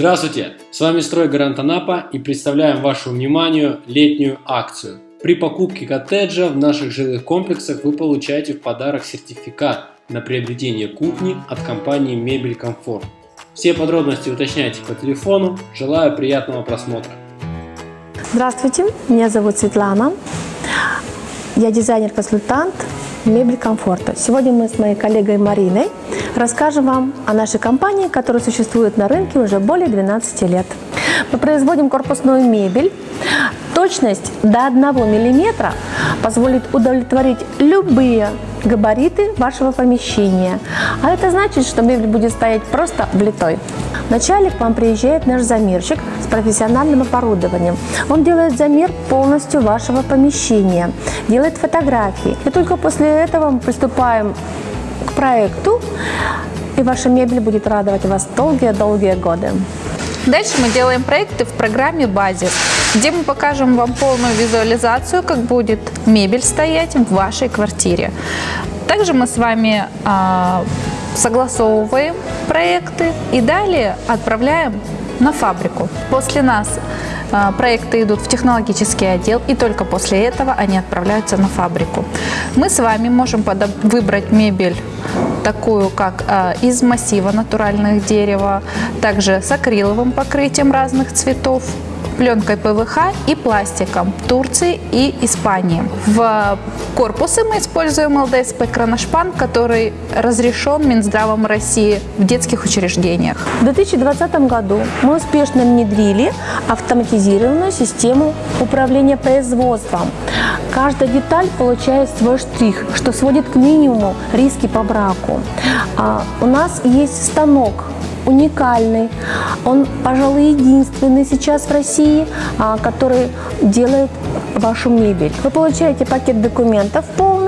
Здравствуйте! С вами Стройгарант Анапа и представляем вашему вниманию летнюю акцию. При покупке коттеджа в наших жилых комплексах вы получаете в подарок сертификат на приобретение кухни от компании Мебель Комфорт. Все подробности уточняйте по телефону. Желаю приятного просмотра. Здравствуйте, меня зовут Светлана. Я дизайнер-консультант Мебель Комфорта. Сегодня мы с моей коллегой Мариной расскажем вам о нашей компании, которая существует на рынке уже более 12 лет. Мы производим корпусную мебель. Точность до 1 мм позволит удовлетворить любые габариты вашего помещения. А это значит, что мебель будет стоять просто влитой. Вначале к вам приезжает наш замерщик с профессиональным оборудованием. Он делает замер полностью вашего помещения, делает фотографии. И только после этого мы приступаем к проекту, и ваша мебель будет радовать вас долгие-долгие годы. Дальше мы делаем проекты в программе «Базис», где мы покажем вам полную визуализацию, как будет мебель стоять в вашей квартире. Также мы с вами э, согласовываем проекты и далее отправляем на фабрику. После нас э, проекты идут в технологический отдел, и только после этого они отправляются на фабрику. Мы с вами можем выбрать мебель такую как э, из массива натуральных дерева, также с акриловым покрытием разных цветов, пленкой ПВХ и пластиком Турции и Испании. В корпусы мы используем ЛДСП Кроношпан, который разрешен Минздравом России в детских учреждениях. В 2020 году мы успешно внедрили автоматизированную систему управления производством. Каждая деталь получает свой штрих, что сводит к минимуму риски по браку. А, у нас есть станок уникальный. Он, пожалуй, единственный сейчас в России, а, который делает вашу мебель. Вы получаете пакет документов полный,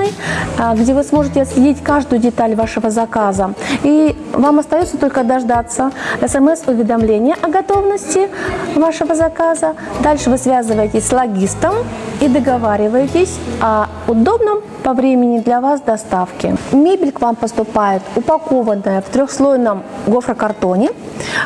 а, где вы сможете отследить каждую деталь вашего заказа. И вам остается только дождаться смс-уведомления о готовности вашего заказа. Дальше вы связываетесь с логистом и договариваетесь о удобном по времени для вас доставки. Мебель к вам поступает упакованная в трехслойном гофрокартоне,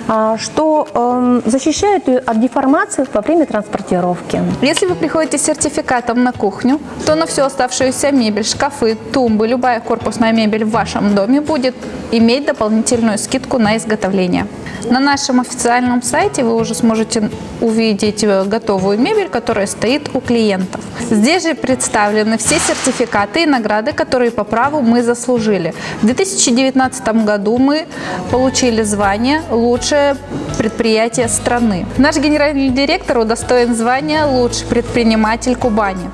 а, что эм, защищает ее от деформации во время транспортировки. Если вы приходите с сертификатом на кухню, то на всю оставшуюся мебель, шкафы, тумбы, любая корпусная мебель в вашем доме будет иметь дополнительную скидку на изготовление. На нашем официальном сайте вы уже сможете увидеть э, готовую мебель, которая стоит у клиентов. Здесь же представлены все сертификаты и награды, которые по праву мы заслужили. В 2019 году мы получили звание «Лучшее предприятие страны». Наш генеральный директор удостоен звания «Лучший предприниматель Кубани».